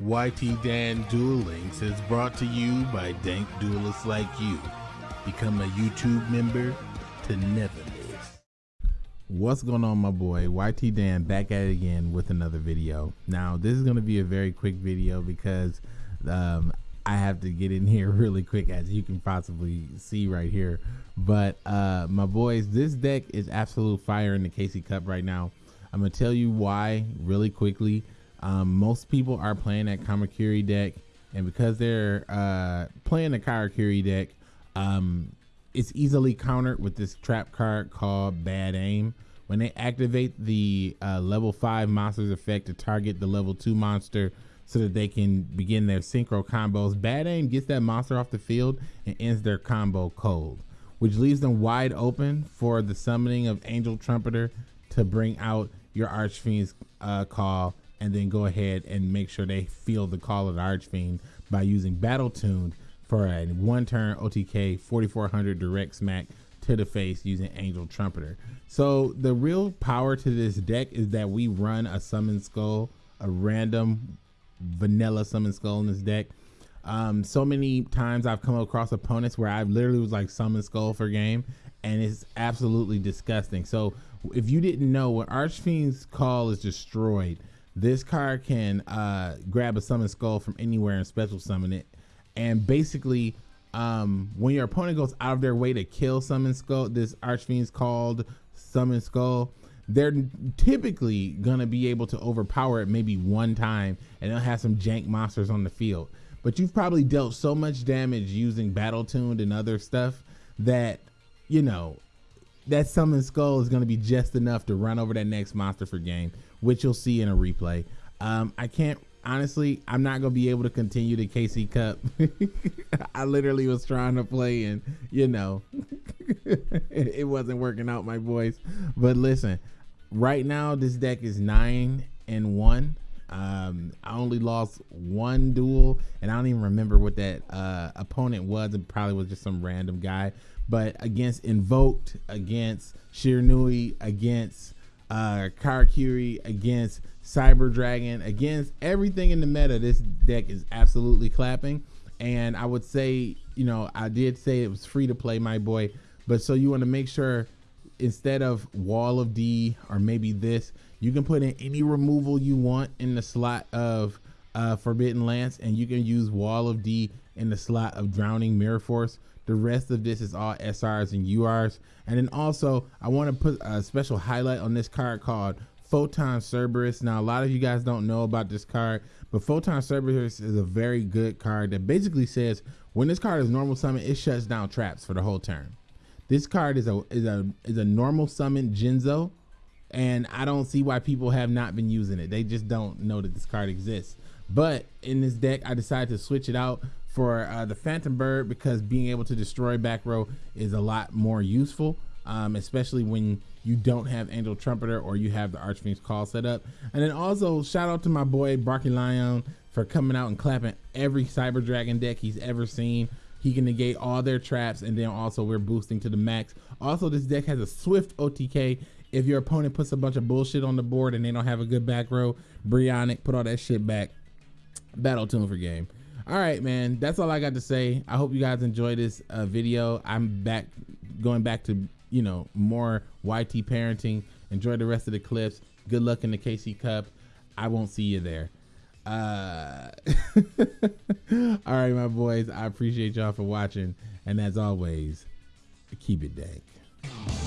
YT Dan Duel Links is brought to you by dank duelists like you. Become a YouTube member to never miss. What's going on, my boy? YT Dan back at it again with another video. Now, this is going to be a very quick video because um, I have to get in here really quick, as you can possibly see right here. But uh, my boys, this deck is absolute fire in the KC Cup right now. I'm gonna tell you why really quickly. Um, most people are playing that Karakuri deck, and because they're uh, playing the Karakuri deck, um, it's easily countered with this trap card called Bad Aim. When they activate the uh, level 5 monster's effect to target the level 2 monster so that they can begin their synchro combos, Bad Aim gets that monster off the field and ends their combo cold, which leaves them wide open for the summoning of Angel Trumpeter to bring out your Archfiend's uh, call and then go ahead and make sure they feel the call of the Archfiend by using Battle Tuned for a one turn OTK 4400 direct smack to the face using Angel Trumpeter. So the real power to this deck is that we run a Summon Skull, a random vanilla Summon Skull in this deck. Um, so many times I've come across opponents where I literally was like Summon Skull for game, and it's absolutely disgusting. So if you didn't know, when Archfiend's Call is destroyed, this card can uh, grab a Summon Skull from anywhere and special summon it. And basically, um, when your opponent goes out of their way to kill Summon Skull, this Archfiend's called Summon Skull, they're typically gonna be able to overpower it maybe one time, and they'll have some jank monsters on the field. But you've probably dealt so much damage using Battle Tuned and other stuff that you know that summon skull is to be just enough to run over that next monster for game, which you'll see in a replay. Um, I can't honestly. I'm not to be able to continue the KC Cup. I literally was trying to play, and you know, it wasn't working out, my boys. But listen, right now this deck is nine and one. Um, I only lost one duel, and I don't even remember what that uh, opponent was. It probably was just some random guy. But against Invoked, against Shiranui, against uh, Karakuri, against Cyber Dragon, against everything in the meta, this deck is absolutely clapping. And I would say, you know, I did say it was free to play, my boy. But so you want to make sure instead of Wall of D or maybe this, you can put in any removal you want in the slot of uh, Forbidden Lance, and you can use Wall of D in the slot of Drowning Mirror Force. The rest of this is all SRs and URs. And then also, I want to put a special highlight on this card called Photon Cerberus. Now, a lot of you guys don't know about this card, but Photon Cerberus is a very good card that basically says when this card is normal summon, it shuts down traps for the whole turn. This card is a is a is a normal summon Jinzo and I don't see why people have not been using it. They just don't know that this card exists. But in this deck, I decided to switch it out for uh, the Phantom Bird because being able to destroy back row is a lot more useful, um, especially when you don't have Angel Trumpeter or you have the Archfiend's Call set up. And then also shout out to my boy Barky Lion for coming out and clapping every Cyber Dragon deck he's ever seen. He can negate all their traps, and then also we're boosting to the max. Also, this deck has a swift OTK if your opponent puts a bunch of bullshit on the board and they don't have a good back row, Brionac, put all that shit back. Battle tune for game. All right, man. That's all I got to say. I hope you guys enjoy this uh, video. I'm back, going back to you know more YT parenting. Enjoy the rest of the clips. Good luck in the KC Cup. I won't see you there. Uh, all right, my boys. I appreciate y'all for watching, and as always, keep it dank.